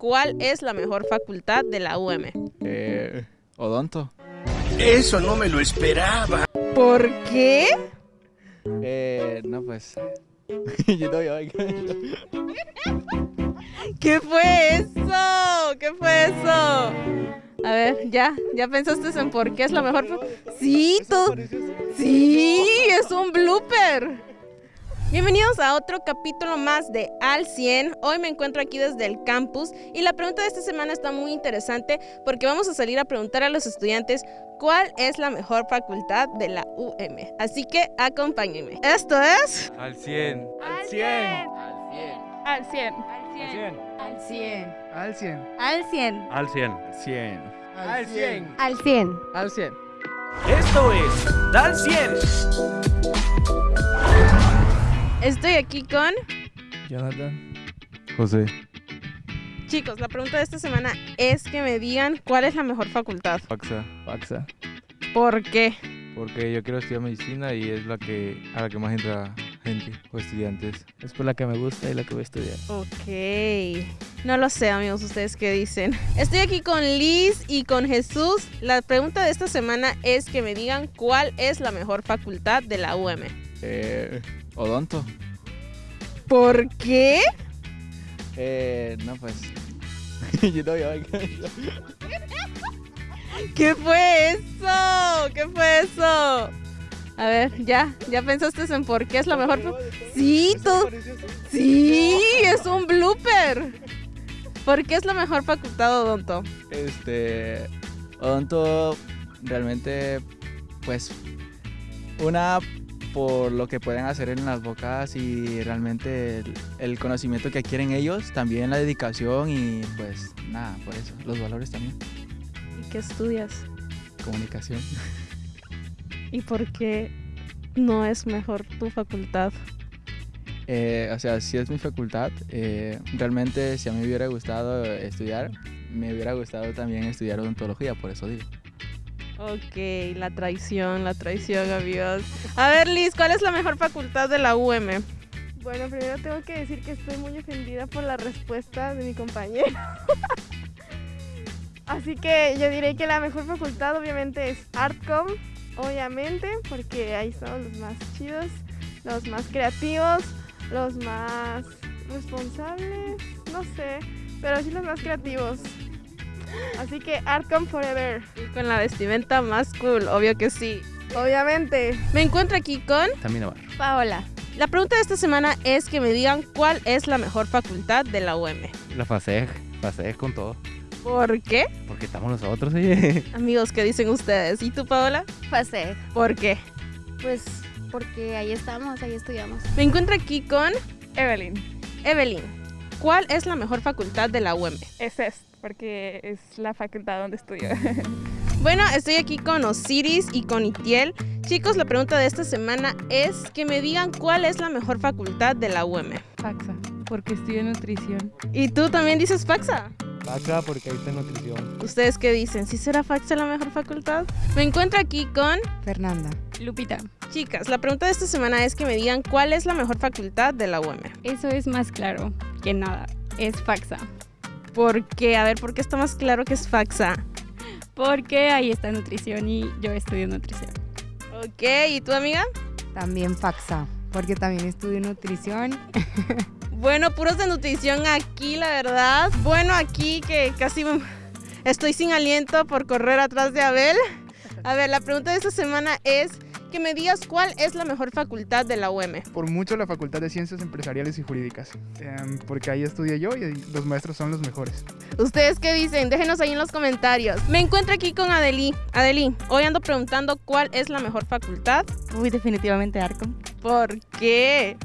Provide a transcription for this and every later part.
cuál es la mejor facultad de la UM. Eh, odonto. Eso no me lo esperaba. ¿Por qué? Eh, no, pues. ¿Qué fue eso? ¿Qué fue eso? A ver, ya, ya pensaste en por qué es la mejor. Sí, tú. Sí, es un blooper. Bienvenidos a otro capítulo más de Al 100. Hoy me encuentro aquí desde el campus y la pregunta de esta semana está muy interesante porque vamos a salir a preguntar a los estudiantes cuál es la mejor facultad de la UM. Así que acompáñenme. Esto es... Al 100. Al 100. Al 100. Al 100. Al 100. Al 100. Al 100. 100. Al 100. Al 100. Al 100. Esto es Dal 100. Estoy aquí con... Jonathan. José. Chicos, la pregunta de esta semana es que me digan cuál es la mejor facultad. Faxa. Faxa. ¿Por qué? Porque yo quiero estudiar medicina y es la que a la que más entra gente o estudiantes. Es por la que me gusta y la que voy a estudiar. Ok. No lo sé, amigos, ustedes qué dicen. Estoy aquí con Liz y con Jesús. La pregunta de esta semana es que me digan cuál es la mejor facultad de la UM. Eh, odonto. ¿Por qué? Eh, no, pues. Yo no, yo- ¿Qué fue eso? ¿Qué fue eso? A ver, ya, ya pensaste en por qué es la mejor. Sí, tú. Sí, es un blooper. ¿Por qué es la mejor facultad odonto? Este. Odonto realmente, pues. Una por lo que pueden hacer en las bocas y realmente el, el conocimiento que adquieren ellos, también la dedicación y pues nada, por eso, los valores también, ¿Y qué estudias? comunicación. ¿Y por qué no es mejor tu facultad? Eh, o sea, si es mi facultad, eh, realmente si a mí me hubiera gustado estudiar, me hubiera gustado también estudiar odontología, por eso digo. Ok, la traición, la traición, amigos. A ver, Liz, ¿cuál es la mejor facultad de la UM? Bueno, primero tengo que decir que estoy muy ofendida por la respuesta de mi compañero. Así que yo diré que la mejor facultad obviamente es Artcom, obviamente, porque ahí son los más chidos, los más creativos, los más responsables, no sé, pero sí los más creativos. Así que Artcom Forever, Y con la vestimenta más cool, obvio que sí. obviamente. Me encuentro aquí con... También Navarro. Paola. La pregunta de esta semana es que me digan cuál es la mejor facultad de la UM. La FASEG. FASEG con todo. ¿Por qué? Porque estamos nosotros, oye. Amigos, ¿qué dicen ustedes? ¿Y tú, Paola? Fase. ¿Por qué? Pues porque ahí estamos, ahí estudiamos. Me encuentro aquí con Evelyn, Evelyn. ¿Cuál es la mejor facultad de la UM? es EST, porque es la facultad donde estudio. Bueno, estoy aquí con Osiris y con Itiel. Chicos, la pregunta de esta semana es que me digan cuál es la mejor facultad de la UM. Faxa, porque estudio nutrición. ¿Y tú también dices Faxa? Faxa porque ahí está nutrición. ¿Ustedes qué dicen? ¿Sí será Faxa la mejor facultad? Me encuentro aquí con Fernanda. Lupita. chicas. La pregunta de esta semana es que me digan cuál es la mejor facultad de la UM. Eso es más claro que nada. Es Faxa. ¿Por qué? A ver, ¿por qué está más claro que es Faxa? Porque ahí está nutrición y yo estudio nutrición. Ok, ¿y tu amiga? También Faxa, porque también estudio nutrición. Bueno, puros de nutrición aquí, la verdad. Bueno, aquí que casi me- estoy sin aliento por correr atrás de Abel. A ver, la pregunta de esta semana es que me digas cuál es la mejor facultad de la UM. Por mucho la Facultad de Ciencias Empresariales y Jurídicas. em, porque ahí estudié yo y los maestros son los mejores. ¿Ustedes qué dicen? Déjenos ahí en los comentarios. Me encuentro aquí con Adeli. Adeli, hoy ando preguntando cuál es la mejor facultad. Uy, definitivamente Arcom. ¿Por qué?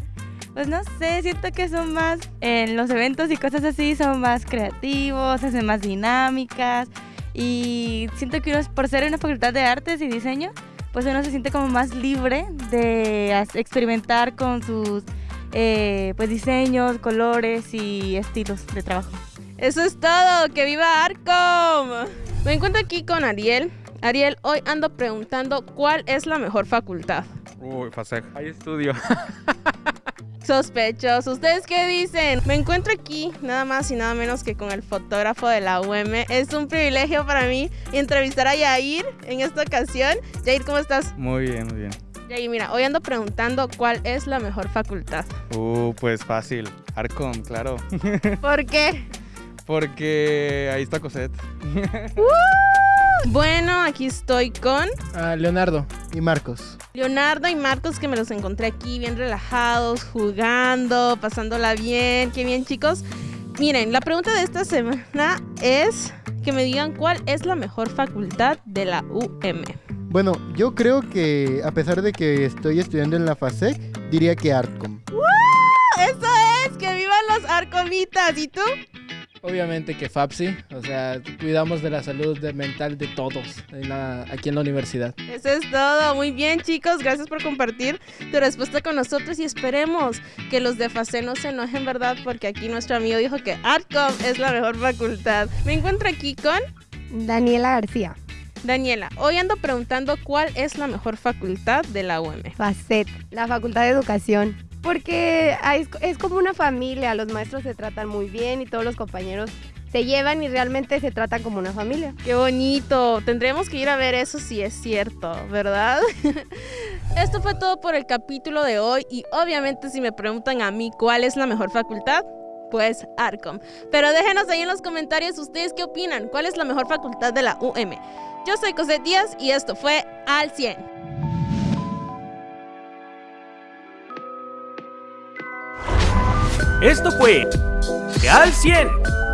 Pues no sé, siento que son más, en los eventos y cosas así, son más creativos, hacen más dinámicas. Y siento que uno, por ser una facultad de artes y diseño, pues uno se siente como más libre de experimentar con sus eh, pues diseños, colores y estilos de trabajo. Eso es todo. ¡Que viva Arcom! Me encuentro aquí con Ariel. Ariel, hoy ando preguntando cuál es la mejor facultad. Uy, FASEG. Ahí estudio. Sospechoso. ¿Ustedes qué dicen? Me encuentro aquí nada más y nada menos que con el fotógrafo de la UM. Es un privilegio para mí entrevistar a Yair en esta ocasión. Yair, ¿cómo estás? Muy bien, muy bien. Yair, mira, hoy ando preguntando cuál es la mejor facultad. Uh, pues fácil. Arcom, claro. ¿Por qué? Porque ahí está Cosette. Bueno, aquí estoy con Ah, Leonardo y Marcos. Leonardo y Marcos que me los encontré aquí bien relajados, jugando, pasándola bien. Qué bien, chicos. Miren, la pregunta de esta semana es que me digan cuál es la mejor facultad de la UM. Bueno, yo creo que a pesar de que estoy estudiando en la FASEC, diría que Artcom. Eso es, que vivan los arcomitas. ¿Y tú? Obviamente que FAPSI, o sea, cuidamos de la salud de- mental de todos en la- aquí en la universidad. Eso es todo. Muy bien, chicos. Gracias por compartir tu respuesta con nosotros y esperemos que los de FACE no se enojen, ¿verdad? Porque aquí nuestro amigo dijo que ARTCOM es la mejor facultad. Me encuentro aquí con Daniela García. Daniela. Hoy ando preguntando cuál es la mejor facultad de la UM. FACET, la Facultad de Educación. Porque es como una familia, los maestros se tratan muy bien y todos los compañeros se llevan y realmente se tratan como una familia. Qué bonito. Tendremos que ir a ver eso si es cierto, ¿verdad? Esto fue todo por el capítulo de hoy y obviamente si me preguntan a mí cuál es la mejor facultad, pues Arcom. Pero déjenos ahí en los comentarios ustedes qué opinan, cuál es la mejor facultad de la UM. Yo soy Cosette Díaz y esto fue Al 100. Esto fue Al 100